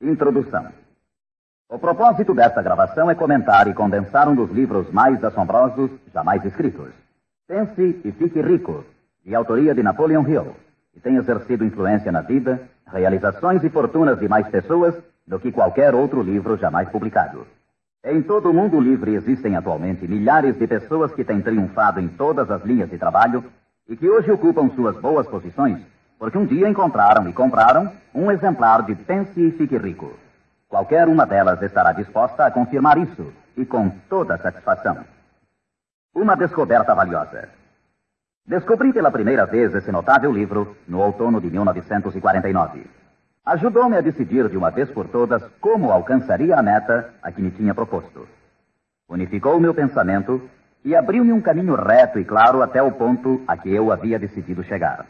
Introdução. O propósito desta gravação é comentar e condensar um dos livros mais assombrosos jamais escritos. Pense e Fique Rico, de autoria de Napoleon Hill, que tem exercido influência na vida, realizações e fortunas de mais pessoas do que qualquer outro livro jamais publicado. Em todo o mundo livre existem atualmente milhares de pessoas que têm triunfado em todas as linhas de trabalho e que hoje ocupam suas boas posições porque um dia encontraram e compraram um exemplar de Pense e Fique Rico. Qualquer uma delas estará disposta a confirmar isso, e com toda satisfação. Uma descoberta valiosa. Descobri pela primeira vez esse notável livro no outono de 1949. Ajudou-me a decidir de uma vez por todas como alcançaria a meta a que me tinha proposto. Unificou meu pensamento e abriu-me um caminho reto e claro até o ponto a que eu havia decidido chegar.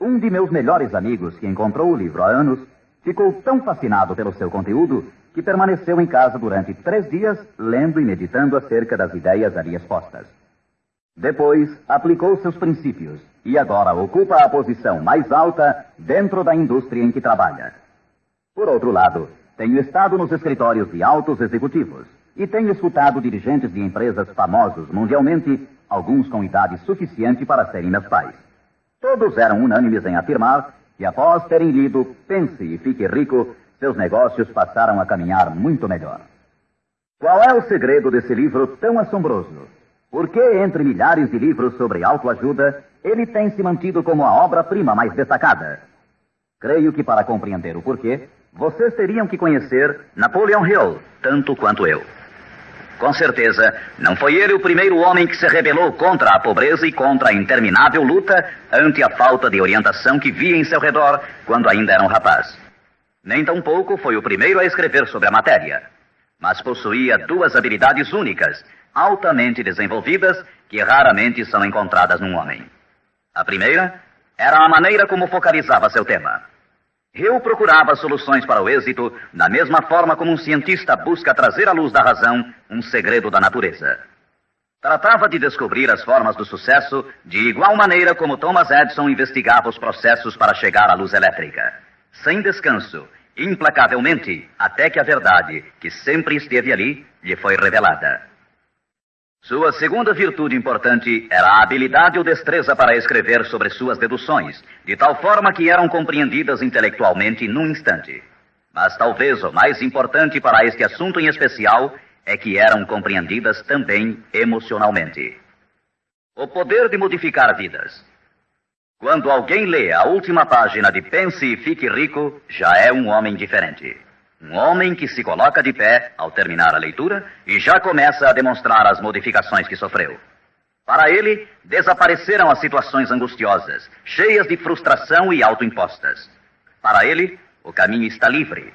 Um de meus melhores amigos, que encontrou o livro há anos, ficou tão fascinado pelo seu conteúdo que permaneceu em casa durante três dias lendo e meditando acerca das ideias ali expostas. Depois, aplicou seus princípios e agora ocupa a posição mais alta dentro da indústria em que trabalha. Por outro lado, tenho estado nos escritórios de altos executivos e tenho escutado dirigentes de empresas famosos mundialmente, alguns com idade suficiente para serem meus pais. Todos eram unânimes em afirmar que, após terem lido Pense e Fique Rico, seus negócios passaram a caminhar muito melhor. Qual é o segredo desse livro tão assombroso? Por que, entre milhares de livros sobre autoajuda, ele tem se mantido como a obra-prima mais destacada? Creio que para compreender o porquê, vocês teriam que conhecer Napoleon Hill, tanto quanto eu. Com certeza, não foi ele o primeiro homem que se rebelou contra a pobreza e contra a interminável luta ante a falta de orientação que via em seu redor quando ainda era um rapaz. Nem tampouco foi o primeiro a escrever sobre a matéria, mas possuía duas habilidades únicas, altamente desenvolvidas, que raramente são encontradas num homem. A primeira era a maneira como focalizava seu tema. Hill procurava soluções para o êxito da mesma forma como um cientista busca trazer à luz da razão um segredo da natureza. Tratava de descobrir as formas do sucesso de igual maneira como Thomas Edison investigava os processos para chegar à luz elétrica. Sem descanso, implacavelmente, até que a verdade, que sempre esteve ali, lhe foi revelada. Sua segunda virtude importante era a habilidade ou destreza para escrever sobre suas deduções, de tal forma que eram compreendidas intelectualmente num instante. Mas talvez o mais importante para este assunto em especial é que eram compreendidas também emocionalmente. O poder de modificar vidas. Quando alguém lê a última página de Pense e Fique Rico, já é um homem diferente. Um homem que se coloca de pé ao terminar a leitura e já começa a demonstrar as modificações que sofreu. Para ele, desapareceram as situações angustiosas, cheias de frustração e autoimpostas. Para ele, o caminho está livre.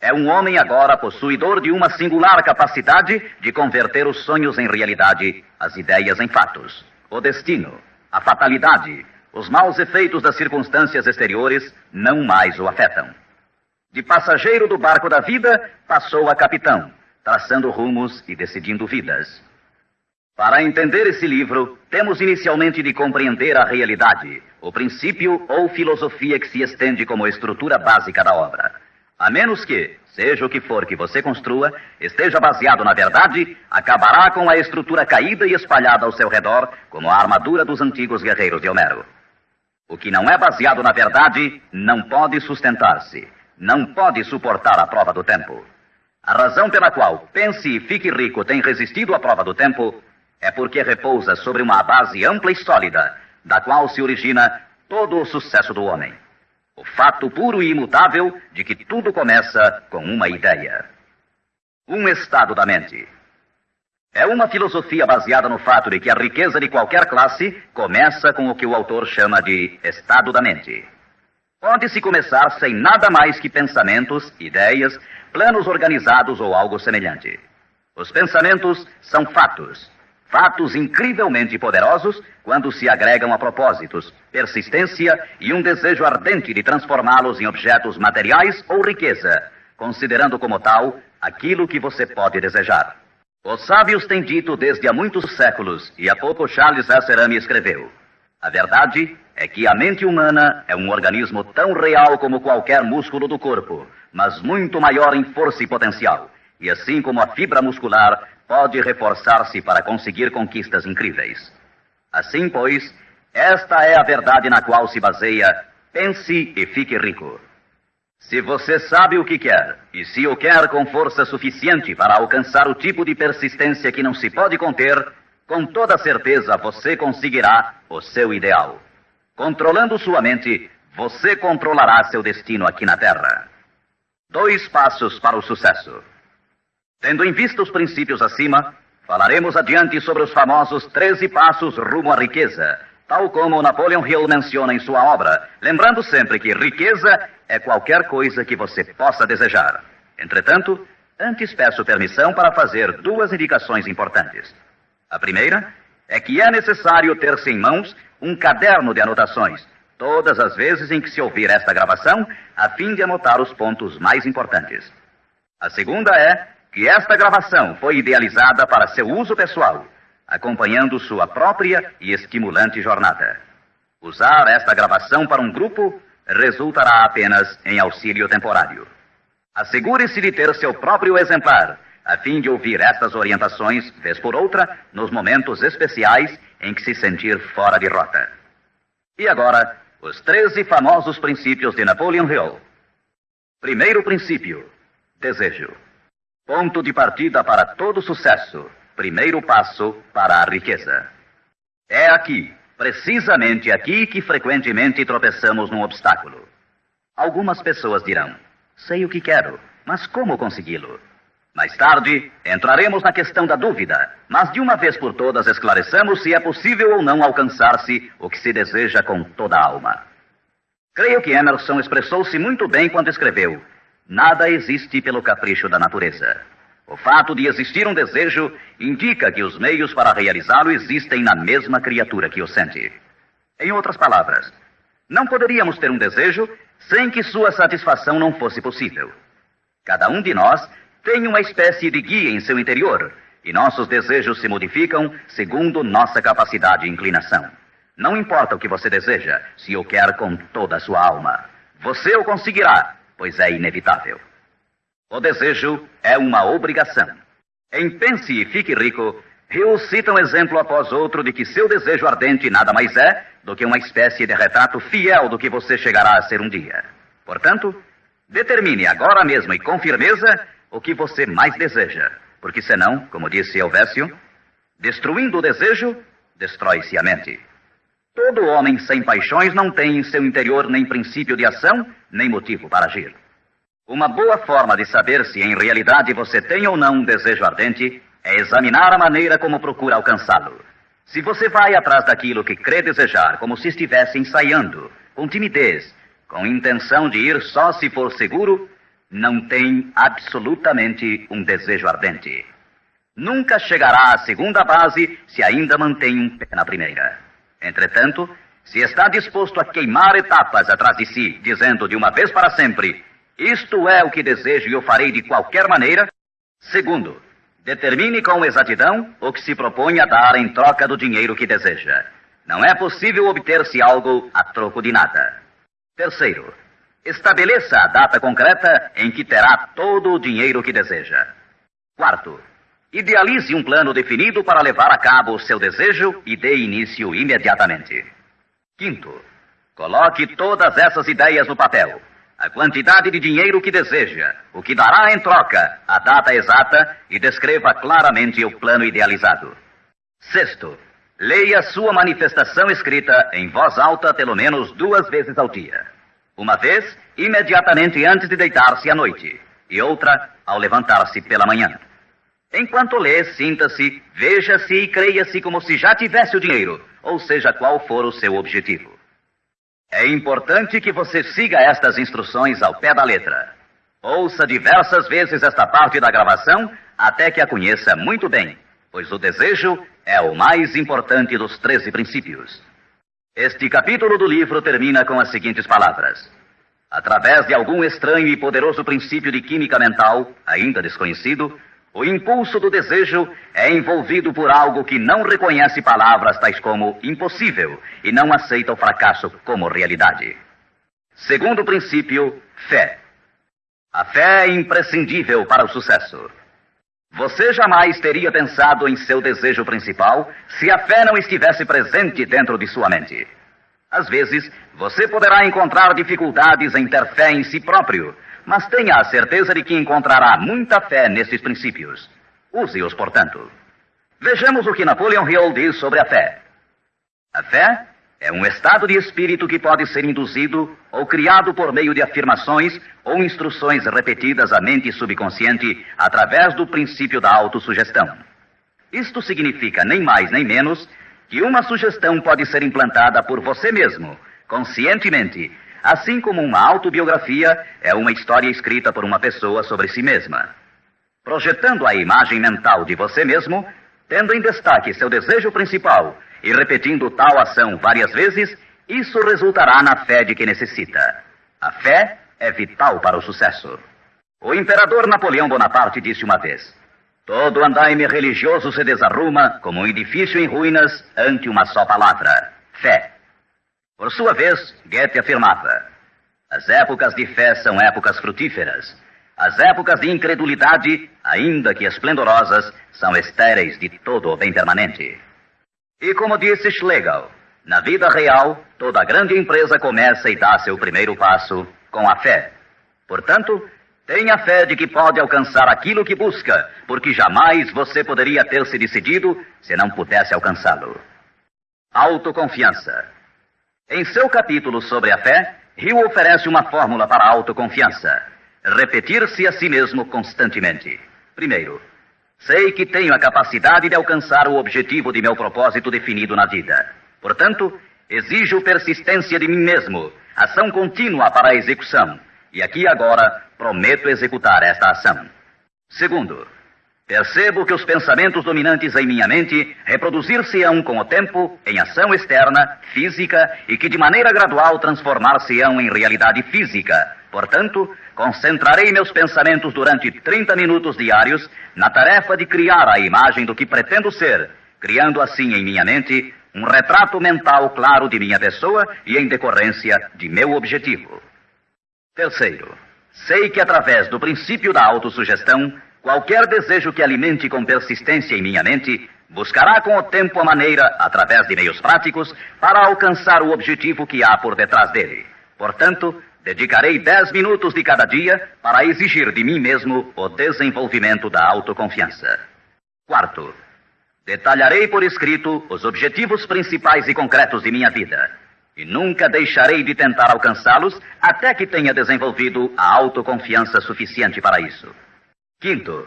É um homem agora possuidor de uma singular capacidade de converter os sonhos em realidade, as ideias em fatos. O destino, a fatalidade, os maus efeitos das circunstâncias exteriores não mais o afetam. De passageiro do barco da vida, passou a capitão, traçando rumos e decidindo vidas. Para entender esse livro, temos inicialmente de compreender a realidade, o princípio ou filosofia que se estende como estrutura básica da obra. A menos que, seja o que for que você construa, esteja baseado na verdade, acabará com a estrutura caída e espalhada ao seu redor, como a armadura dos antigos guerreiros de Homero. O que não é baseado na verdade não pode sustentar-se não pode suportar a prova do tempo. A razão pela qual Pense e Fique Rico tem resistido à prova do tempo é porque repousa sobre uma base ampla e sólida, da qual se origina todo o sucesso do homem. O fato puro e imutável de que tudo começa com uma ideia. Um estado da mente. É uma filosofia baseada no fato de que a riqueza de qualquer classe começa com o que o autor chama de estado da mente. Pode-se começar sem nada mais que pensamentos, ideias, planos organizados ou algo semelhante. Os pensamentos são fatos. Fatos incrivelmente poderosos quando se agregam a propósitos, persistência e um desejo ardente de transformá-los em objetos materiais ou riqueza, considerando como tal aquilo que você pode desejar. Os sábios têm dito desde há muitos séculos, e há pouco Charles Asserami escreveu: a verdade é que a mente humana é um organismo tão real como qualquer músculo do corpo, mas muito maior em força e potencial. E assim como a fibra muscular pode reforçar-se para conseguir conquistas incríveis. Assim, pois, esta é a verdade na qual se baseia Pense e fique rico. Se você sabe o que quer, e se o quer com força suficiente para alcançar o tipo de persistência que não se pode conter, com toda certeza você conseguirá o seu ideal. Controlando sua mente, você controlará seu destino aqui na Terra. Dois passos para o sucesso. Tendo em vista os princípios acima, falaremos adiante sobre os famosos 13 passos rumo à riqueza, tal como Napoleon Hill menciona em sua obra, lembrando sempre que riqueza é qualquer coisa que você possa desejar. Entretanto, antes peço permissão para fazer duas indicações importantes. A primeira é que é necessário ter-se em mãos um caderno de anotações, todas as vezes em que se ouvir esta gravação, a fim de anotar os pontos mais importantes. A segunda é que esta gravação foi idealizada para seu uso pessoal acompanhando sua própria e estimulante jornada. Usar esta gravação para um grupo resultará apenas em auxílio temporário. Assegure-se de ter seu próprio exemplar, a fim de ouvir estas orientações, vez por outra, nos momentos especiais em que se sentir fora de rota. E agora, os 13 famosos princípios de Napoleon Hill. Primeiro princípio: desejo. Ponto de partida para todo sucesso primeiro passo para a riqueza. É aqui, precisamente aqui, que frequentemente tropeçamos num obstáculo. Algumas pessoas dirão: sei o que quero, mas como consegui-lo? Mais tarde, entraremos na questão da dúvida, mas de uma vez por todas esclareçamos se é possível ou não alcançar-se o que se deseja com toda a alma. Creio que Emerson expressou-se muito bem quando escreveu: Nada existe pelo capricho da natureza. O fato de existir um desejo indica que os meios para realizá-lo existem na mesma criatura que o sente. Em outras palavras, não poderíamos ter um desejo sem que sua satisfação não fosse possível. Cada um de nós tem uma espécie de guia em seu interior e nossos desejos se modificam segundo nossa capacidade e inclinação. Não importa o que você deseja, se o quer com toda a sua alma. Você o conseguirá, pois é inevitável. O desejo é uma obrigação. Em Pense e Fique Rico, Hill cita um exemplo após outro de que seu desejo ardente nada mais é do que uma espécie de retrato fiel do que você chegará a ser um dia. Portanto, determine agora mesmo e com firmeza o que você mais deseja, porque senão, como disse Elvésio, destruindo o desejo, destrói-se a mente. Todo homem sem paixões não tem em seu interior nem princípio de ação, nem motivo para agir. Uma boa forma de saber se em realidade você tem ou não um desejo ardente é examinar a maneira como procura alcançá-lo. Se você vai atrás daquilo que crê desejar, como se estivesse ensaiando, com timidez, com intenção de ir só se for seguro, não tem absolutamente um desejo ardente. Nunca chegará à segunda base se ainda mantém um pé na primeira. Entretanto, se está disposto a queimar etapas atrás de si, dizendo de uma vez para sempre: isto é o que desejo e o farei de qualquer maneira. Segundo, determine com exatidão o que se propõe a dar em troca do dinheiro que deseja. Não é possível obter-se algo a troco de nada. Terceiro, estabeleça a data concreta em que terá todo o dinheiro que deseja. Quarto, idealize um plano definido para levar a cabo o seu desejo e dê início imediatamente. Quinto, coloque todas essas ideias no papel a quantidade de dinheiro que deseja, o que dará em troca, a data exata e descreva claramente o plano idealizado. Sexto, leia sua manifestação escrita em voz alta pelo menos duas vezes ao dia. Uma vez, imediatamente antes de deitar-se à noite, e outra ao levantar-se pela manhã. Enquanto lê, sinta-se, veja-se e creia-se como se já tivesse o dinheiro, ou seja qual for o seu objetivo. É importante que você siga estas instruções ao pé da letra. Ouça diversas vezes esta parte da gravação até que a conheça muito bem, pois o desejo é o mais importante dos 13 princípios. Este capítulo do livro termina com as seguintes palavras: Através de algum estranho e poderoso princípio de química mental, ainda desconhecido, o impulso do desejo é envolvido por algo que não reconhece palavras tais como impossível e não aceita o fracasso como realidade. Segundo princípio, fé. A fé é imprescindível para o sucesso. Você jamais teria pensado em seu desejo principal se a fé não estivesse presente dentro de sua mente. Às vezes, você poderá encontrar dificuldades em ter fé em si próprio, mas tenha a certeza de que encontrará muita fé nesses princípios. Use-os, portanto. Vejamos o que Napoleon Hill diz sobre a fé. A fé é um estado de espírito que pode ser induzido ou criado por meio de afirmações ou instruções repetidas à mente subconsciente através do princípio da autossugestão. Isto significa nem mais nem menos que uma sugestão pode ser implantada por você mesmo, conscientemente, assim como uma autobiografia é uma história escrita por uma pessoa sobre si mesma. Projetando a imagem mental de você mesmo, tendo em destaque seu desejo principal e repetindo tal ação várias vezes, isso resultará na fé de que necessita. A fé é vital para o sucesso. O imperador Napoleão Bonaparte disse uma vez: Todo andaime religioso se desarruma como um edifício em ruínas ante uma só palavra: fé. Por sua vez, Goethe afirmava: As épocas de fé são épocas frutíferas. As épocas de incredulidade, ainda que esplendorosas, são estéreis de todo o bem permanente. E como disse Schlegel, na vida real, toda grande empresa começa e dá seu primeiro passo com a fé. Portanto, tenha fé de que pode alcançar aquilo que busca, porque jamais você poderia ter se decidido se não pudesse alcançá-lo. Autoconfiança. Em seu capítulo sobre a fé, Hill oferece uma fórmula para a autoconfiança: repetir-se a si mesmo constantemente. Primeiro, Sei que tenho a capacidade de alcançar o objetivo de meu propósito definido na vida. Portanto, exijo persistência de mim mesmo, ação contínua para a execução. E aqui agora prometo executar esta ação. Segundo, percebo que os pensamentos dominantes em minha mente reproduzir-se-ão com o tempo em ação externa, física, e que de maneira gradual transformar-se-ão em realidade física. Portanto, Concentrarei meus pensamentos durante 30 minutos diários na tarefa de criar a imagem do que pretendo ser, criando assim em minha mente um retrato mental claro de minha pessoa e em decorrência de meu objetivo. Terceiro, sei que através do princípio da autossugestão, qualquer desejo que alimente com persistência em minha mente buscará com o tempo a maneira, através de meios práticos, para alcançar o objetivo que há por detrás dele. Portanto, Dedicarei dez minutos de cada dia para exigir de mim mesmo o desenvolvimento da autoconfiança. Quarto, detalharei por escrito os objetivos principais e concretos de minha vida. E nunca deixarei de tentar alcançá-los até que tenha desenvolvido a autoconfiança suficiente para isso. Quinto,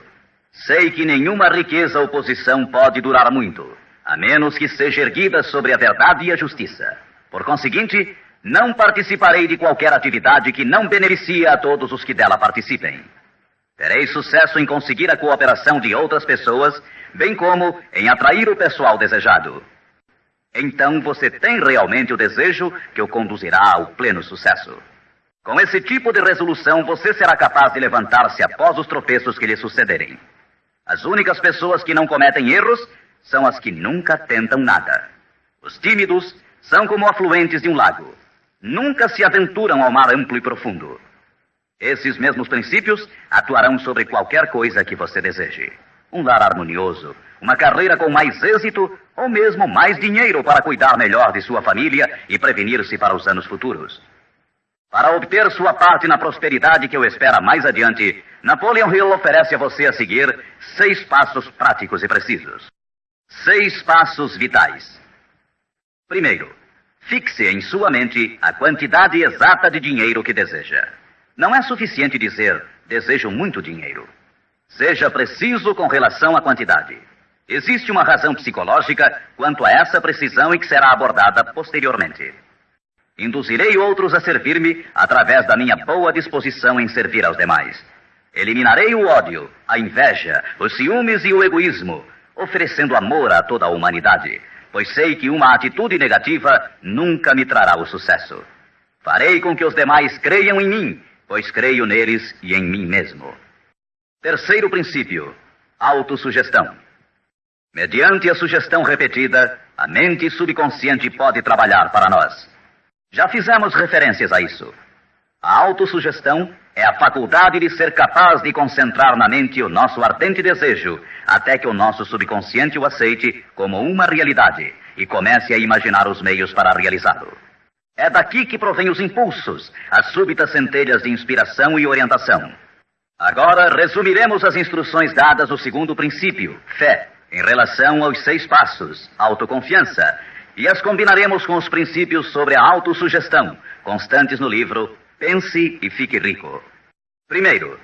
sei que nenhuma riqueza ou posição pode durar muito, a menos que seja erguida sobre a verdade e a justiça. Por conseguinte, não participarei de qualquer atividade que não beneficie a todos os que dela participem. Terei sucesso em conseguir a cooperação de outras pessoas, bem como em atrair o pessoal desejado. Então você tem realmente o desejo que o conduzirá ao pleno sucesso. Com esse tipo de resolução, você será capaz de levantar-se após os tropeços que lhe sucederem. As únicas pessoas que não cometem erros são as que nunca tentam nada. Os tímidos são como afluentes de um lago nunca se aventuram ao mar amplo e profundo. Esses mesmos princípios atuarão sobre qualquer coisa que você deseje. Um lar harmonioso, uma carreira com mais êxito ou mesmo mais dinheiro para cuidar melhor de sua família e prevenir-se para os anos futuros. Para obter sua parte na prosperidade que o espera mais adiante, Napoleon Hill oferece a você a seguir seis passos práticos e precisos. Seis passos vitais. Primeiro, Fixe em sua mente a quantidade exata de dinheiro que deseja. Não é suficiente dizer desejo muito dinheiro. Seja preciso com relação à quantidade. Existe uma razão psicológica quanto a essa precisão e que será abordada posteriormente. Induzirei outros a servir-me através da minha boa disposição em servir aos demais. Eliminarei o ódio, a inveja, os ciúmes e o egoísmo, oferecendo amor a toda a humanidade pois sei que uma atitude negativa nunca me trará o sucesso. Farei com que os demais creiam em mim, pois creio neles e em mim mesmo. Terceiro princípio: autossugestão. Mediante a sugestão repetida, a mente subconsciente pode trabalhar para nós. Já fizemos referências a isso. A autossugestão é a faculdade de ser capaz de concentrar na mente o nosso ardente desejo, até que o nosso subconsciente o aceite como uma realidade e comece a imaginar os meios para realizá-lo. É daqui que provém os impulsos, as súbitas centelhas de inspiração e orientação. Agora resumiremos as instruções dadas no segundo princípio, fé, em relação aos seis passos, autoconfiança, e as combinaremos com os princípios sobre a autossugestão, constantes no livro Pense e Fique Rico. Primeiro,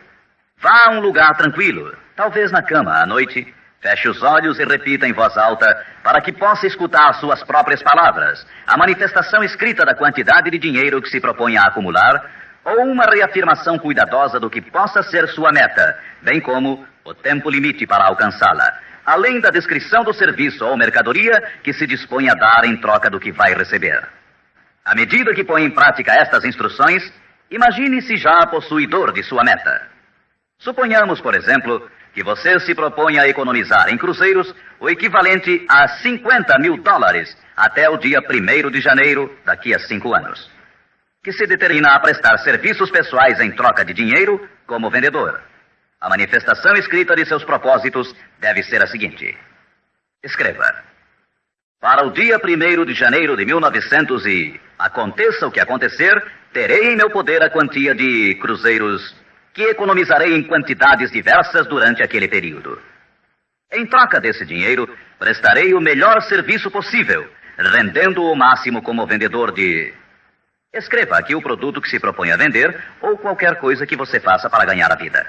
vá a um lugar tranquilo, talvez na cama à noite, feche os olhos e repita em voz alta para que possa escutar suas próprias palavras, a manifestação escrita da quantidade de dinheiro que se propõe a acumular ou uma reafirmação cuidadosa do que possa ser sua meta, bem como o tempo limite para alcançá-la, além da descrição do serviço ou mercadoria que se dispõe a dar em troca do que vai receber. À medida que põe em prática estas instruções, imagine-se já possuidor de sua meta. Suponhamos, por exemplo, que você se propõe a economizar em cruzeiros o equivalente a 50 mil dólares até o dia 1 de janeiro daqui a cinco anos que se determina a prestar serviços pessoais em troca de dinheiro como vendedor. A manifestação escrita de seus propósitos deve ser a seguinte: escreva. Para o dia 1 de janeiro de 1900 e aconteça o que acontecer, terei em meu poder a quantia de cruzeiros que economizarei em quantidades diversas durante aquele período. Em troca desse dinheiro, prestarei o melhor serviço possível, rendendo o máximo como vendedor de Escreva aqui o produto que se propõe a vender ou qualquer coisa que você faça para ganhar a vida.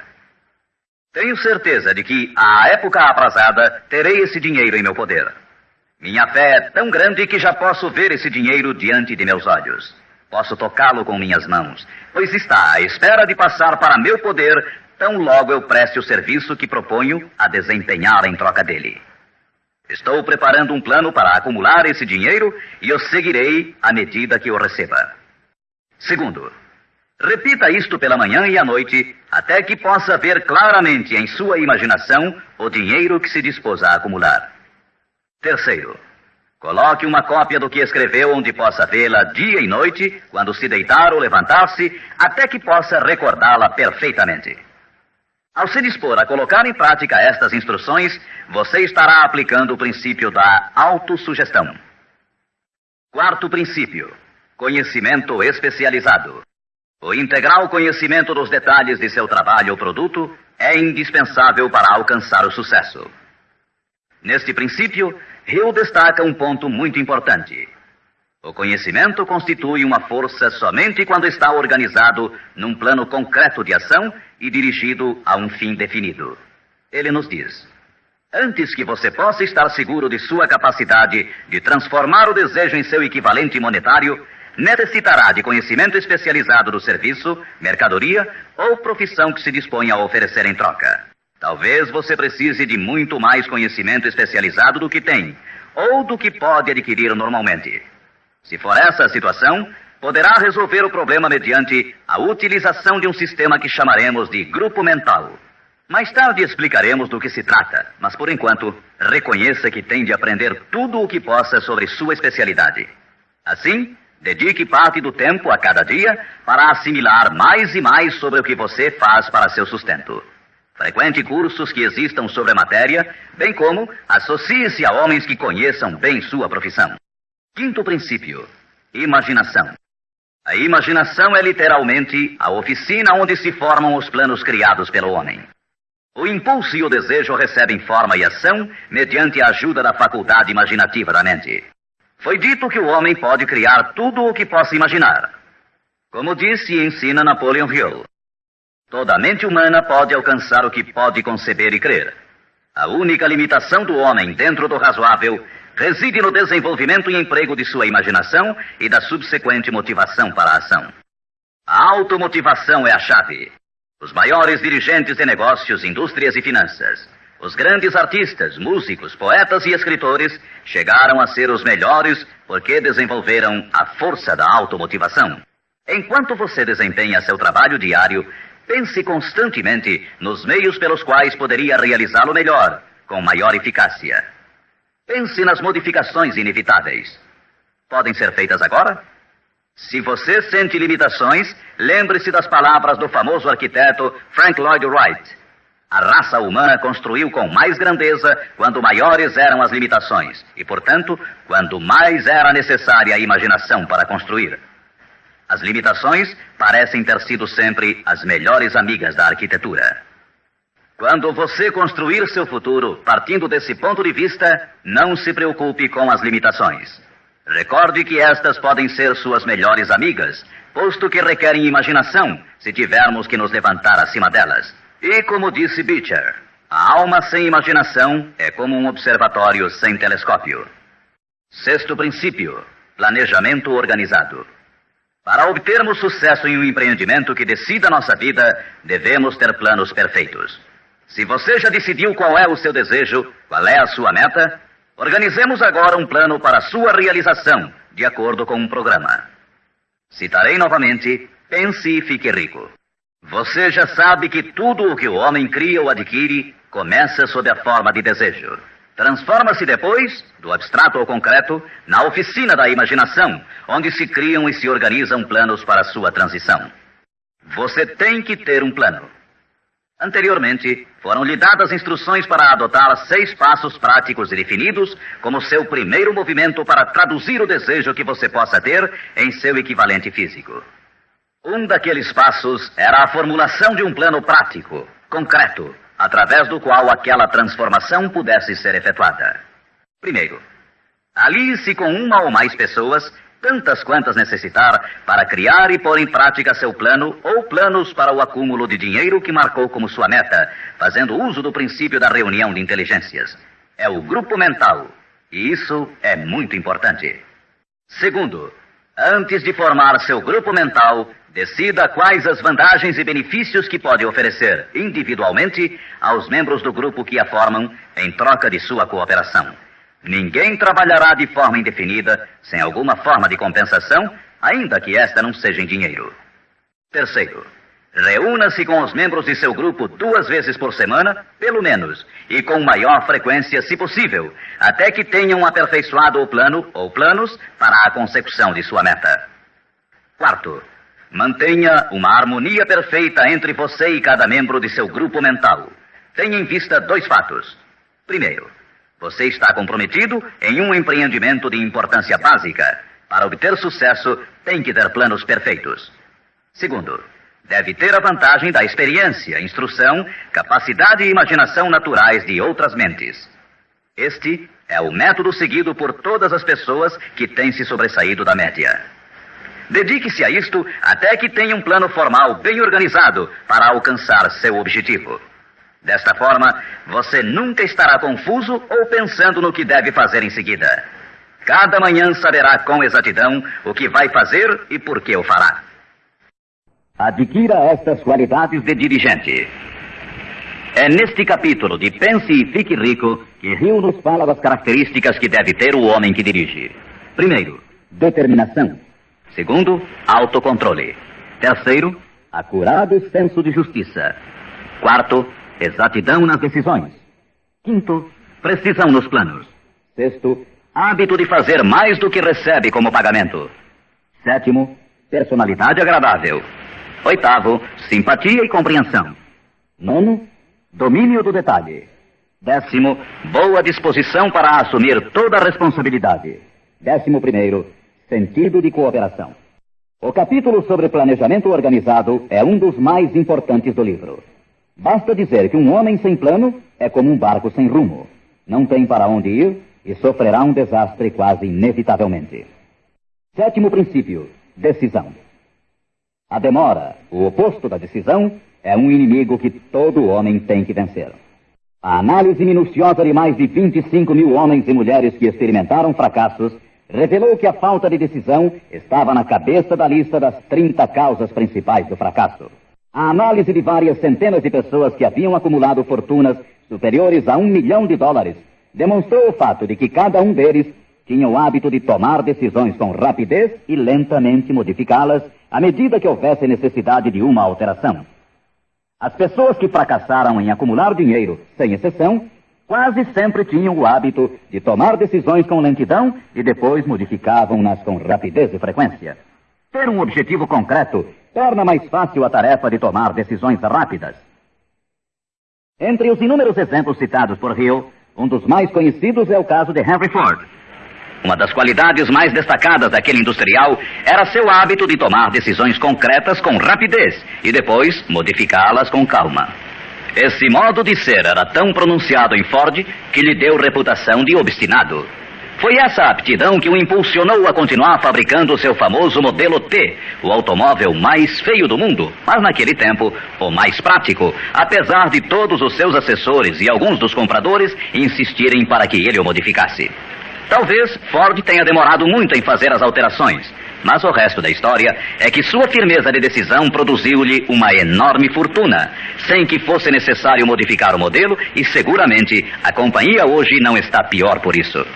Tenho certeza de que, à época aprazada, terei esse dinheiro em meu poder. Minha fé é tão grande que já posso ver esse dinheiro diante de meus olhos. Posso tocá-lo com minhas mãos, pois está à espera de passar para meu poder tão logo eu preste o serviço que proponho a desempenhar em troca dele. Estou preparando um plano para acumular esse dinheiro e eu seguirei à medida que o receba. Segundo, repita isto pela manhã e à noite, até que possa ver claramente em sua imaginação o dinheiro que se dispôs a acumular. Terceiro, coloque uma cópia do que escreveu onde possa vê-la dia e noite, quando se deitar ou levantar-se, até que possa recordá-la perfeitamente. Ao se dispor a colocar em prática estas instruções, você estará aplicando o princípio da autossugestão. Quarto princípio. Conhecimento especializado. O integral conhecimento dos detalhes de seu trabalho ou produto é indispensável para alcançar o sucesso. Neste princípio, Hill destaca um ponto muito importante. O conhecimento constitui uma força somente quando está organizado num plano concreto de ação e dirigido a um fim definido. Ele nos diz: Antes que você possa estar seguro de sua capacidade de transformar o desejo em seu equivalente monetário, necessitará de conhecimento especializado do serviço, mercadoria ou profissão que se dispõe a oferecer em troca. Talvez você precise de muito mais conhecimento especializado do que tem, ou do que pode adquirir normalmente. Se for essa a situação, poderá resolver o problema mediante a utilização de um sistema que chamaremos de grupo mental. Mais tarde explicaremos do que se trata, mas por enquanto, reconheça que tem de aprender tudo o que possa sobre sua especialidade. Assim, Dedique parte do tempo a cada dia para assimilar mais e mais sobre o que você faz para seu sustento. Frequente cursos que existam sobre a matéria, bem como associe-se a homens que conheçam bem sua profissão. Quinto princípio: imaginação. A imaginação é literalmente a oficina onde se formam os planos criados pelo homem. O impulso e o desejo recebem forma e ação mediante a ajuda da faculdade imaginativa da mente. Foi dito que o homem pode criar tudo o que possa imaginar. Como disse e ensina Napoleon Hill, toda mente humana pode alcançar o que pode conceber e crer. A única limitação do homem dentro do razoável reside no desenvolvimento e emprego de sua imaginação e da subsequente motivação para a ação. A automotivação é a chave. Os maiores dirigentes de negócios, indústrias e finanças os grandes artistas, músicos, poetas e escritores chegaram a ser os melhores porque desenvolveram a força da automotivação. Enquanto você desempenha seu trabalho diário, pense constantemente nos meios pelos quais poderia realizá-lo melhor, com maior eficácia. Pense nas modificações inevitáveis. Podem ser feitas agora? Se você sente limitações, lembre-se das palavras do famoso arquiteto Frank Lloyd Wright. A raça humana construiu com mais grandeza quando maiores eram as limitações, e, portanto, quando mais era necessária a imaginação para construir. As limitações parecem ter sido sempre as melhores amigas da arquitetura. Quando você construir seu futuro partindo desse ponto de vista, não se preocupe com as limitações. Recorde que estas podem ser suas melhores amigas, posto que requerem imaginação se tivermos que nos levantar acima delas. E como disse Beecher, a alma sem imaginação é como um observatório sem telescópio. Sexto princípio: planejamento organizado. Para obtermos sucesso em um empreendimento que decida nossa vida, devemos ter planos perfeitos. Se você já decidiu qual é o seu desejo, qual é a sua meta, organizemos agora um plano para sua realização, de acordo com um programa. Citarei novamente: pense e fique rico. Você já sabe que tudo o que o homem cria ou adquire começa sob a forma de desejo. Transforma-se depois, do abstrato ao concreto, na oficina da imaginação, onde se criam e se organizam planos para sua transição. Você tem que ter um plano. Anteriormente, foram-lhe dadas instruções para adotar seis passos práticos e definidos como seu primeiro movimento para traduzir o desejo que você possa ter em seu equivalente físico. Um daqueles passos era a formulação de um plano prático, concreto, através do qual aquela transformação pudesse ser efetuada. Primeiro, alie-se com uma ou mais pessoas, tantas quantas necessitar, para criar e pôr em prática seu plano ou planos para o acúmulo de dinheiro que marcou como sua meta, fazendo uso do princípio da reunião de inteligências. É o grupo mental, e isso é muito importante. Segundo, antes de formar seu grupo mental, Decida quais as vantagens e benefícios que pode oferecer individualmente aos membros do grupo que a formam em troca de sua cooperação. Ninguém trabalhará de forma indefinida sem alguma forma de compensação, ainda que esta não seja em dinheiro. Terceiro, reúna-se com os membros de seu grupo duas vezes por semana, pelo menos, e com maior frequência, se possível, até que tenham aperfeiçoado o plano ou planos para a consecução de sua meta. Quarto, Mantenha uma harmonia perfeita entre você e cada membro de seu grupo mental. Tenha em vista dois fatos. Primeiro, você está comprometido em um empreendimento de importância básica. Para obter sucesso, tem que ter planos perfeitos. Segundo, deve ter a vantagem da experiência, instrução, capacidade e imaginação naturais de outras mentes. Este é o método seguido por todas as pessoas que têm se sobressaído da média. Dedique-se a isto até que tenha um plano formal bem organizado para alcançar seu objetivo. Desta forma, você nunca estará confuso ou pensando no que deve fazer em seguida. Cada manhã saberá com exatidão o que vai fazer e por que o fará. Adquira estas qualidades de dirigente. É neste capítulo de Pense e Fique Rico que Rio nos fala das características que deve ter o homem que dirige. Primeiro, determinação. Segundo, autocontrole. Terceiro, acurado senso de justiça. Quarto, exatidão nas decisões. Quinto, precisão nos planos. Sexto, hábito de fazer mais do que recebe como pagamento. Sétimo, personalidade agradável. Oitavo, simpatia e compreensão. Nono, domínio do detalhe. Décimo, boa disposição para assumir toda a responsabilidade. Décimo primeiro, Sentido de cooperação. O capítulo sobre planejamento organizado é um dos mais importantes do livro. Basta dizer que um homem sem plano é como um barco sem rumo. Não tem para onde ir e sofrerá um desastre quase inevitavelmente. Sétimo princípio: decisão. A demora, o oposto da decisão, é um inimigo que todo homem tem que vencer. A análise minuciosa de mais de 25 mil homens e mulheres que experimentaram fracassos revelou que a falta de decisão estava na cabeça da lista das 30 causas principais do fracasso. A análise de várias centenas de pessoas que haviam acumulado fortunas superiores a um milhão de dólares demonstrou o fato de que cada um deles tinha o hábito de tomar decisões com rapidez e lentamente modificá-las à medida que houvesse necessidade de uma alteração. As pessoas que fracassaram em acumular dinheiro, sem exceção, quase sempre tinham o hábito de tomar decisões com lentidão e depois modificavam-nas com rapidez e frequência. Ter um objetivo concreto torna mais fácil a tarefa de tomar decisões rápidas. Entre os inúmeros exemplos citados por Hill, um dos mais conhecidos é o caso de Henry Ford. Uma das qualidades mais destacadas daquele industrial era seu hábito de tomar decisões concretas com rapidez e depois modificá-las com calma. Esse modo de ser era tão pronunciado em Ford que lhe deu reputação de obstinado. Foi essa aptidão que o impulsionou a continuar fabricando seu famoso modelo T, o automóvel mais feio do mundo, mas naquele tempo o mais prático, apesar de todos os seus assessores e alguns dos compradores insistirem para que ele o modificasse. Talvez Ford tenha demorado muito em fazer as alterações, mas o resto da história é que sua firmeza de decisão produziu-lhe uma enorme fortuna, sem que fosse necessário modificar o modelo, e seguramente a companhia hoje não está pior por isso.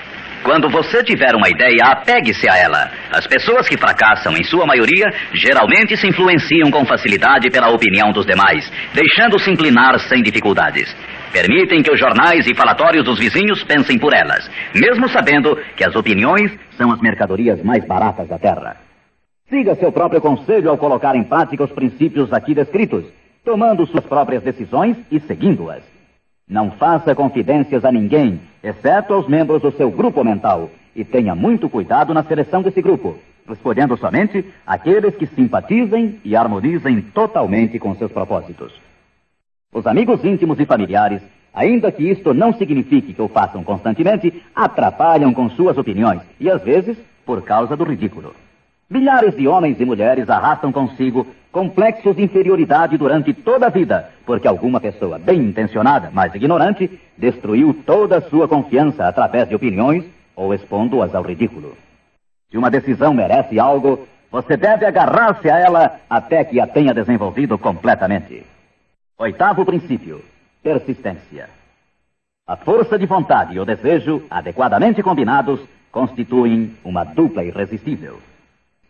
Quando você tiver uma ideia, apegue-se a ela. As pessoas que fracassam, em sua maioria, geralmente se influenciam com facilidade pela opinião dos demais, deixando-se inclinar sem dificuldades. Permitem que os jornais e falatórios dos vizinhos pensem por elas, mesmo sabendo que as opiniões são as mercadorias mais baratas da terra. Siga seu próprio conselho ao colocar em prática os princípios aqui descritos, tomando suas próprias decisões e seguindo-as. Não faça confidências a ninguém, exceto aos membros do seu grupo mental, e tenha muito cuidado na seleção desse grupo, escolhendo somente aqueles que simpatizem e harmonizem totalmente com seus propósitos. Os amigos íntimos e familiares, ainda que isto não signifique que o façam constantemente, atrapalham com suas opiniões e às vezes por causa do ridículo. Milhares de homens e mulheres arrastam consigo complexos de inferioridade durante toda a vida, porque alguma pessoa bem intencionada, mas ignorante, destruiu toda a sua confiança através de opiniões ou expondo-as ao ridículo. Se uma decisão merece algo, você deve agarrar-se a ela até que a tenha desenvolvido completamente. Oitavo princípio: persistência. A força de vontade e o desejo, adequadamente combinados, constituem uma dupla irresistível.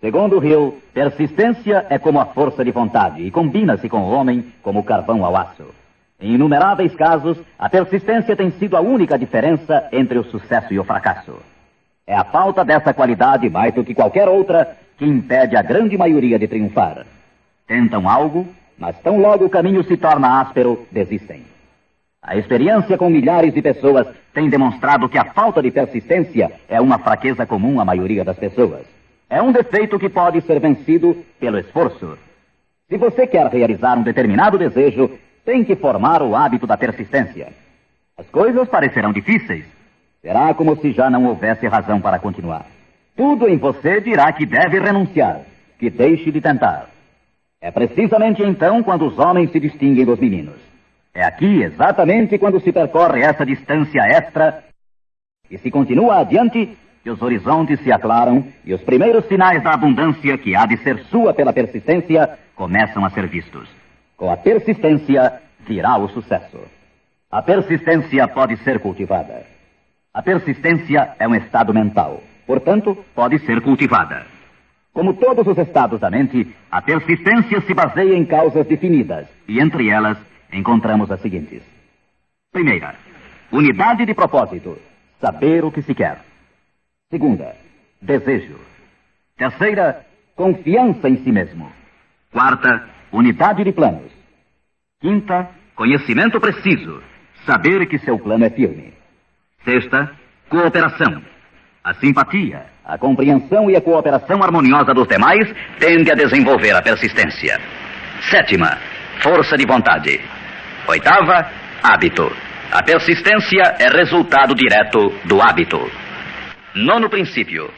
Segundo Hill, persistência é como a força de vontade e combina-se com o homem como o carvão ao aço. Em inumeráveis casos, a persistência tem sido a única diferença entre o sucesso e o fracasso. É a falta dessa qualidade, mais do que qualquer outra, que impede a grande maioria de triunfar. Tentam algo mas tão logo o caminho se torna áspero, desistem. A experiência com milhares de pessoas tem demonstrado que a falta de persistência é uma fraqueza comum à maioria das pessoas. É um defeito que pode ser vencido pelo esforço. Se você quer realizar um determinado desejo, tem que formar o hábito da persistência. As coisas parecerão difíceis. Será como se já não houvesse razão para continuar. Tudo em você dirá que deve renunciar, que deixe de tentar. É precisamente então quando os homens se distinguem dos meninos. É aqui, exatamente quando se percorre essa distância extra e se continua adiante, que os horizontes se aclaram e os primeiros sinais da abundância que há de ser sua pela persistência começam a ser vistos. Com a persistência virá o sucesso. A persistência pode ser cultivada. A persistência é um estado mental, portanto, pode ser cultivada. Como todos os estados da mente, a persistência se baseia em causas definidas, e entre elas encontramos as seguintes: primeira, unidade de propósito, saber o que se quer. Segunda, desejo. Terceira, confiança em si mesmo. Quarta, unidade de planos. Quinta, conhecimento preciso, saber que seu plano é firme. Sexta, cooperação. A simpatia, a compreensão e a cooperação harmoniosa dos demais tende a desenvolver a persistência. Sétima, força de vontade. Oitava, hábito. A persistência é resultado direto do hábito. Nono princípio,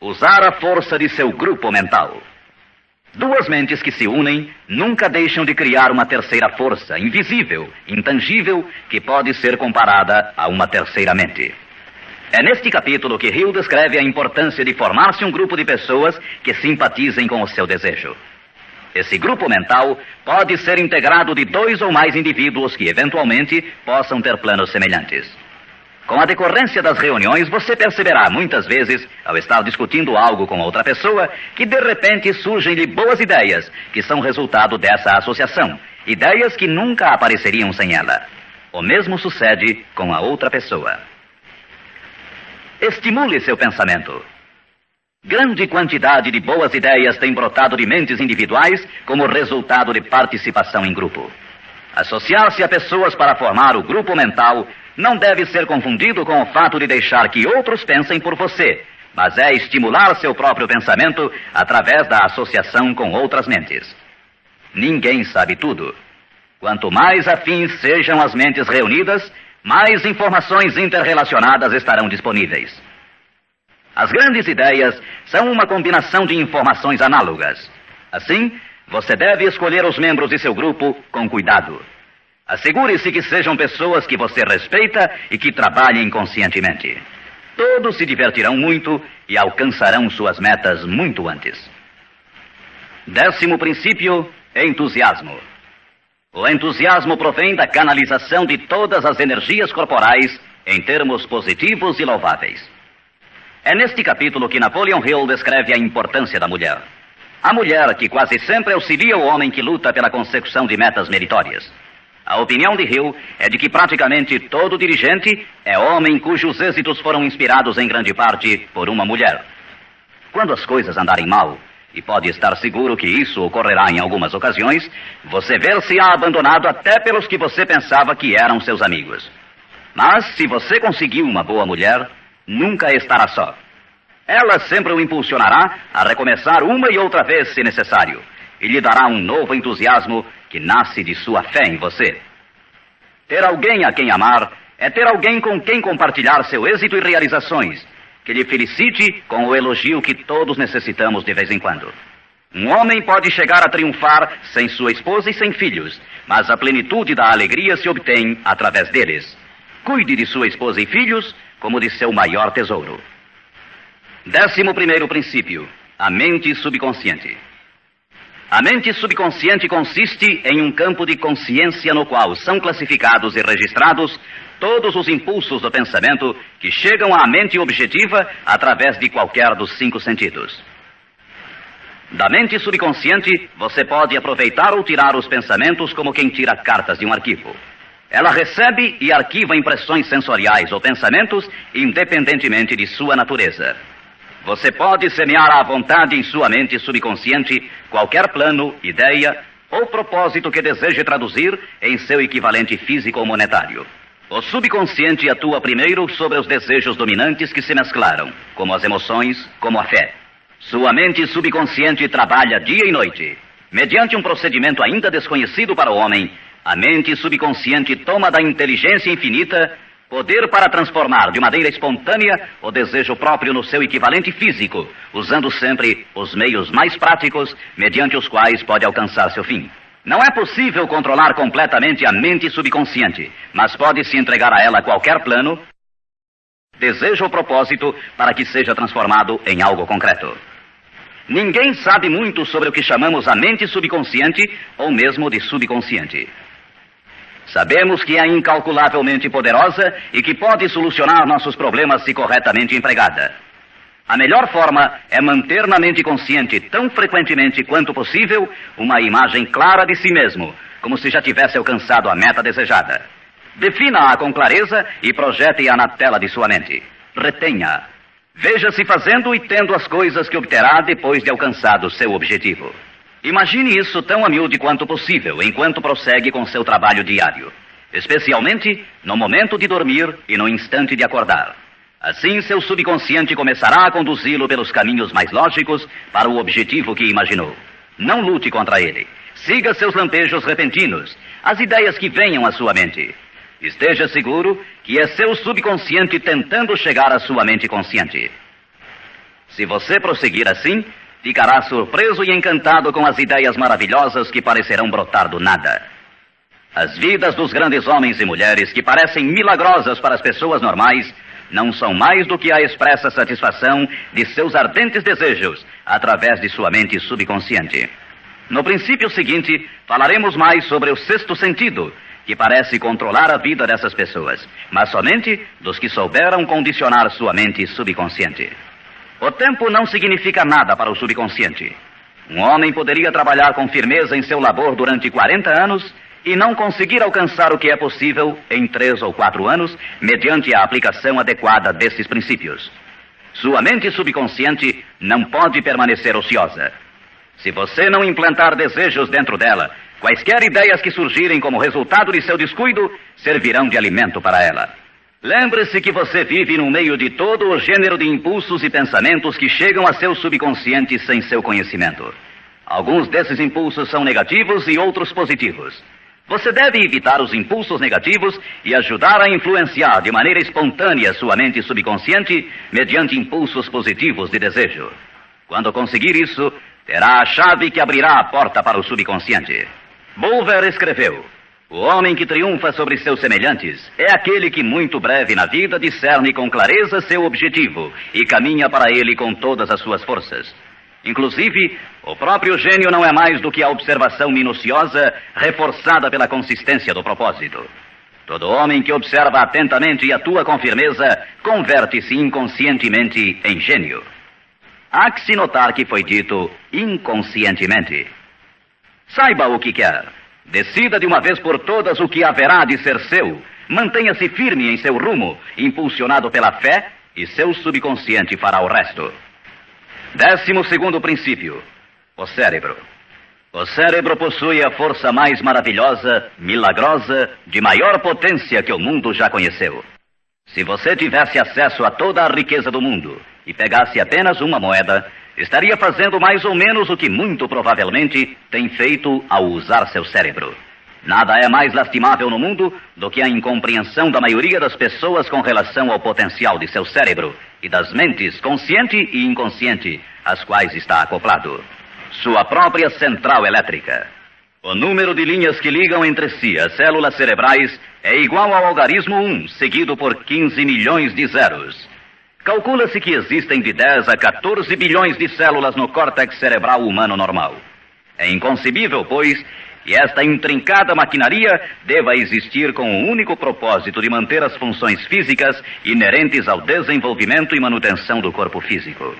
usar a força de seu grupo mental. Duas mentes que se unem nunca deixam de criar uma terceira força, invisível, intangível, que pode ser comparada a uma terceira mente. É neste capítulo que Hill descreve a importância de formar-se um grupo de pessoas que simpatizem com o seu desejo. Esse grupo mental pode ser integrado de dois ou mais indivíduos que, eventualmente, possam ter planos semelhantes. Com a decorrência das reuniões, você perceberá muitas vezes, ao estar discutindo algo com outra pessoa, que de repente surgem-lhe boas ideias, que são resultado dessa associação. Ideias que nunca apareceriam sem ela. O mesmo sucede com a outra pessoa. Estimule seu pensamento. Grande quantidade de boas ideias tem brotado de mentes individuais como resultado de participação em grupo. Associar-se a pessoas para formar o grupo mental não deve ser confundido com o fato de deixar que outros pensem por você, mas é estimular seu próprio pensamento através da associação com outras mentes. Ninguém sabe tudo. Quanto mais afins sejam as mentes reunidas, mais informações interrelacionadas estarão disponíveis. As grandes ideias são uma combinação de informações análogas. Assim, você deve escolher os membros de seu grupo com cuidado. Assegure-se que sejam pessoas que você respeita e que trabalhem conscientemente. Todos se divertirão muito e alcançarão suas metas muito antes. Décimo princípio: entusiasmo. O entusiasmo provém da canalização de todas as energias corporais em termos positivos e louváveis. É neste capítulo que Napoleon Hill descreve a importância da mulher. A mulher que quase sempre auxilia o homem que luta pela consecução de metas meritórias. A opinião de Hill é de que praticamente todo dirigente é homem cujos êxitos foram inspirados em grande parte por uma mulher. Quando as coisas andarem mal, e pode estar seguro que isso ocorrerá em algumas ocasiões, você ver-se-á abandonado até pelos que você pensava que eram seus amigos. Mas se você conseguiu uma boa mulher, nunca estará só. Ela sempre o impulsionará a recomeçar uma e outra vez se necessário, e lhe dará um novo entusiasmo que nasce de sua fé em você. Ter alguém a quem amar é ter alguém com quem compartilhar seu êxito e realizações que lhe felicite com o elogio que todos necessitamos de vez em quando. Um homem pode chegar a triunfar sem sua esposa e sem filhos, mas a plenitude da alegria se obtém através deles. Cuide de sua esposa e filhos como de seu maior tesouro. Décimo primeiro princípio: a mente subconsciente. A mente subconsciente consiste em um campo de consciência no qual são classificados e registrados todos os impulsos do pensamento que chegam à mente objetiva através de qualquer dos cinco sentidos. Da mente subconsciente, você pode aproveitar ou tirar os pensamentos como quem tira cartas de um arquivo. Ela recebe e arquiva impressões sensoriais ou pensamentos independentemente de sua natureza. Você pode semear à vontade em sua mente subconsciente qualquer plano, ideia ou propósito que deseje traduzir em seu equivalente físico ou monetário. O subconsciente atua primeiro sobre os desejos dominantes que se mesclaram, como as emoções, como a fé. Sua mente subconsciente trabalha dia e noite. Mediante um procedimento ainda desconhecido para o homem, a mente subconsciente toma da inteligência infinita poder para transformar de maneira espontânea o desejo próprio no seu equivalente físico, usando sempre os meios mais práticos mediante os quais pode alcançar seu fim. Não é possível controlar completamente a mente subconsciente, mas pode-se entregar a ela qualquer plano, desejo ou propósito para que seja transformado em algo concreto. Ninguém sabe muito sobre o que chamamos a mente subconsciente ou mesmo de subconsciente. Sabemos que é incalculavelmente poderosa e que pode solucionar nossos problemas se corretamente empregada. A melhor forma é manter na mente consciente, tão frequentemente quanto possível, uma imagem clara de si mesmo, como se já tivesse alcançado a meta desejada. Defina-a com clareza e projete-a na tela de sua mente. Retenha. Veja-se fazendo e tendo as coisas que obterá depois de alcançado seu objetivo. Imagine isso tão a quanto possível enquanto prossegue com seu trabalho diário, especialmente no momento de dormir e no instante de acordar. Assim, seu subconsciente começará a conduzi-lo pelos caminhos mais lógicos para o objetivo que imaginou. Não lute contra ele. Siga seus lampejos repentinos, as ideias que venham à sua mente. Esteja seguro que é seu subconsciente tentando chegar à sua mente consciente. Se você prosseguir assim, ficará surpreso e encantado com as ideias maravilhosas que parecerão brotar do nada. As vidas dos grandes homens e mulheres que parecem milagrosas para as pessoas normais não são mais do que a expressa satisfação de seus ardentes desejos através de sua mente subconsciente. No princípio seguinte, falaremos mais sobre o sexto sentido, que parece controlar a vida dessas pessoas, mas somente dos que souberam condicionar sua mente subconsciente. O tempo não significa nada para o subconsciente. Um homem poderia trabalhar com firmeza em seu labor durante 40 anos e não conseguir alcançar o que é possível em três ou quatro anos, mediante a aplicação adequada desses princípios. sua mente subconsciente não pode permanecer ociosa. Se você não implantar desejos dentro dela, quaisquer ideias que surgirem como resultado de seu descuido servirão de alimento para ela. Lembre-se que você vive no meio de todo o gênero de impulsos e pensamentos que chegam a seu subconsciente sem seu conhecimento. Alguns desses impulsos são negativos e outros positivos. Você deve evitar os impulsos negativos e ajudar a influenciar de maneira espontânea sua mente subconsciente mediante impulsos positivos de desejo. Quando conseguir isso, terá a chave que abrirá a porta para o subconsciente. Bulwer escreveu: o homem que triunfa sobre seus semelhantes é aquele que, muito breve na vida, discerne com clareza seu objetivo e caminha para ele com todas as suas forças. Inclusive, o próprio gênio não é mais do que a observação minuciosa reforçada pela consistência do propósito. Todo homem que observa atentamente e atua com firmeza converte-se inconscientemente em gênio. Há que se notar que foi dito inconscientemente. Saiba o que quer Decida de uma vez por todas o que haverá de ser seu. Mantenha-se firme em seu rumo, impulsionado pela fé, e seu subconsciente fará o resto. Décimo segundo princípio: o cérebro. O cérebro possui a força mais maravilhosa, milagrosa, de maior potência que o mundo já conheceu. Se você tivesse acesso a toda a riqueza do mundo e pegasse apenas uma moeda, estaria fazendo mais ou menos o que muito provavelmente tem feito ao usar seu cérebro. Nada é mais lastimável no mundo do que a incompreensão da maioria das pessoas com relação ao potencial de seu cérebro e das mentes consciente e inconsciente às quais está acoplado. Sua própria central elétrica. O número de linhas que ligam entre si as células cerebrais é igual ao algarismo 1, seguido por 15 milhões de zeros. Calcula-se que existem de 10 a 14 bilhões de células no córtex cerebral humano normal. É inconcebível, pois, que esta intrincada maquinaria deva existir com o único propósito de manter as funções físicas inerentes ao desenvolvimento e manutenção do corpo físico.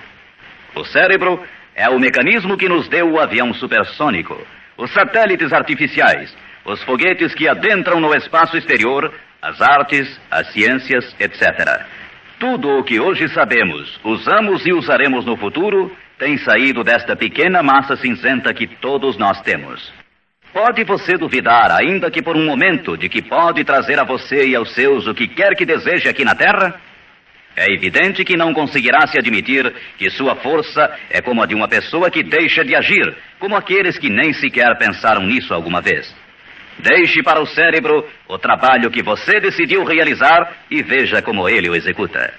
O cérebro é o mecanismo que nos deu o avião supersônico, os satélites artificiais, os foguetes que adentram no espaço exterior, as artes, as ciências, etc. Tudo o que hoje sabemos, usamos e usaremos no futuro, tem saído desta pequena massa cinzenta que todos nós temos. Pode você duvidar, ainda que por um momento, de que pode trazer a você e aos seus o que quer que deseje aqui na Terra? É evidente que não conseguirá se admitir que sua força é como a de uma pessoa que deixa de agir, como aqueles que nem sequer pensaram nisso alguma vez. Deixe para o cérebro o trabalho que você decidiu realizar e veja como ele o executa.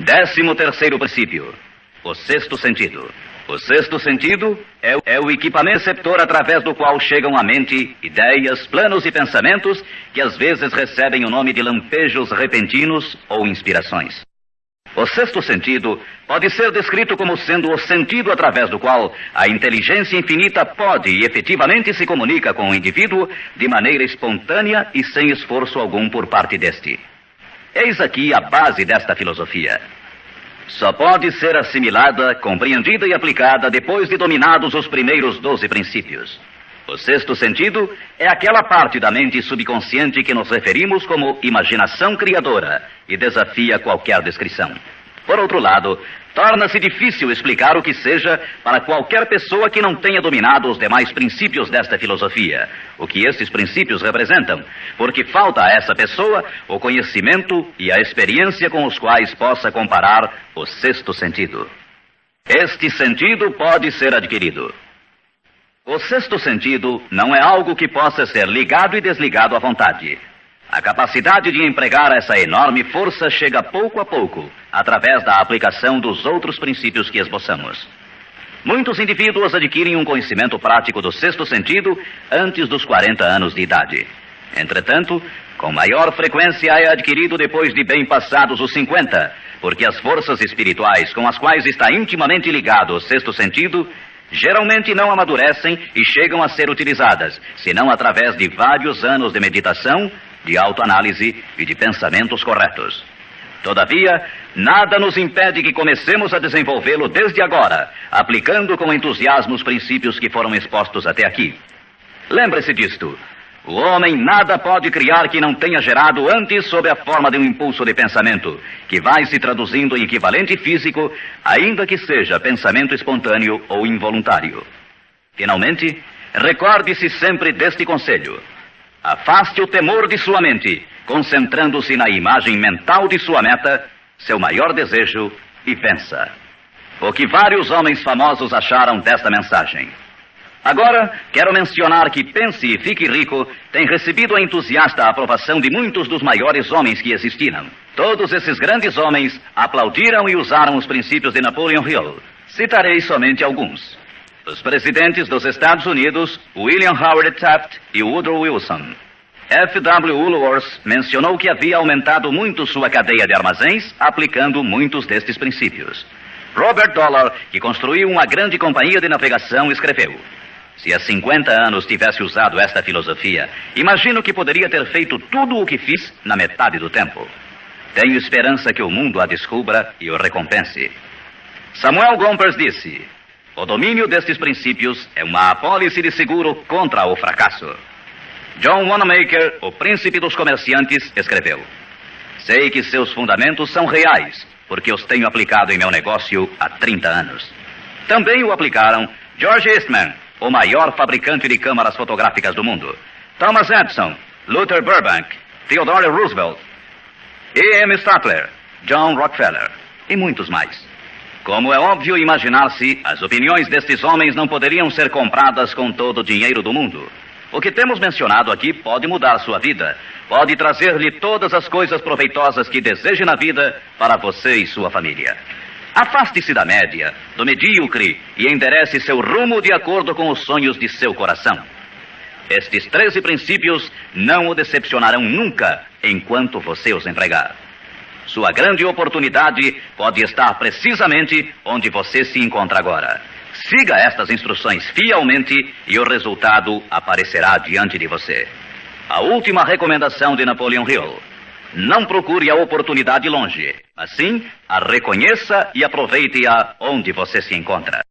Décimo terceiro princípio: o sexto sentido. O sexto sentido é, é, o equipamento receptor através do qual chegam à mente ideias, planos e pensamentos que às vezes recebem o nome de lampejos repentinos ou inspirações. O sexto sentido pode ser descrito como sendo o sentido através do qual a inteligência infinita pode e efetivamente se comunica com o indivíduo de maneira espontânea e sem esforço algum por parte deste. Eis aqui a base desta filosofia. Só pode ser assimilada, compreendida e aplicada depois de dominados os primeiros doze princípios. O sexto sentido é aquela parte da mente subconsciente que nos referimos como imaginação criadora e desafia qualquer descrição. Por outro lado, torna-se difícil explicar o que seja para qualquer pessoa que não tenha dominado os demais princípios desta filosofia, o que esses princípios representam, porque falta a essa pessoa o conhecimento e a experiência com os quais possa comparar o sexto sentido. Este sentido pode ser adquirido. O sexto sentido não é algo que possa ser ligado e desligado à vontade. A capacidade de empregar essa enorme força chega pouco a pouco, através da aplicação dos outros princípios que esboçamos. Muitos indivíduos adquirem um conhecimento prático do sexto sentido antes dos 40 anos de idade. Entretanto, com maior frequência é adquirido depois de bem passados os 50, porque as forças espirituais com as quais está intimamente ligado o sexto sentido geralmente não amadurecem e chegam a ser utilizadas, senão através de vários anos de meditação, de autoanálise e de pensamentos corretos. Todavia, nada nos impede que comecemos a desenvolvê-lo desde agora, aplicando com entusiasmo os princípios que foram expostos até aqui. Lembre-se disto. O homem nada pode criar que não tenha gerado antes sob a forma de um impulso de pensamento, que vai se traduzindo em equivalente físico, ainda que seja pensamento espontâneo ou involuntário. Finalmente, recorde-se sempre deste conselho. Afaste o temor de sua mente, concentrando-se na imagem mental de sua meta, seu maior desejo, e vença. O que vários homens famosos acharam desta mensagem. Agora, quero mencionar que Pense e Fique Rico tem recebido a entusiasta aprovação de muitos dos maiores homens que existiram. Todos esses grandes homens aplaudiram e usaram os princípios de Napoleon Hill. Citarei somente alguns. Os presidentes dos Estados Unidos, William Howard Taft e Woodrow Wilson. F. W. Woolworth mencionou que havia aumentado muito sua cadeia de armazéns aplicando muitos destes princípios. Robert Dollar, que construiu uma grande companhia de navegação, escreveu: se há 50 anos tivesse usado esta filosofia, imagino que poderia ter feito tudo o que fiz na metade do tempo. Tenho esperança que o mundo a descubra e o recompense. Samuel Gompers disse: O domínio destes princípios é uma apólice de seguro contra o fracasso. John Wanamaker, o príncipe dos comerciantes, escreveu: Sei que seus fundamentos são reais, porque os tenho aplicado em meu negócio há 30 anos. Também o aplicaram George Eastman, o maior fabricante de câmaras fotográficas do mundo. Thomas Edison, Luther Burbank, Theodore Roosevelt, E.M. Statler, John Rockefeller e muitos mais. Como é óbvio imaginar-se, as opiniões destes homens não poderiam ser compradas com todo o dinheiro do mundo. O que temos mencionado aqui pode mudar sua vida, pode trazer-lhe todas as coisas proveitosas que deseje na vida para você e sua família. Afaste-se da média, do medíocre e enderece seu rumo de acordo com os sonhos de seu coração. Estes treze princípios não o decepcionarão nunca enquanto você os empregar. Sua grande oportunidade pode estar precisamente onde você se encontra agora. Siga estas instruções fielmente e o resultado aparecerá diante de você. A última recomendação de Napoleon Hill. Não procure a oportunidade longe. Assim, a reconheça e aproveite-a onde você se encontra.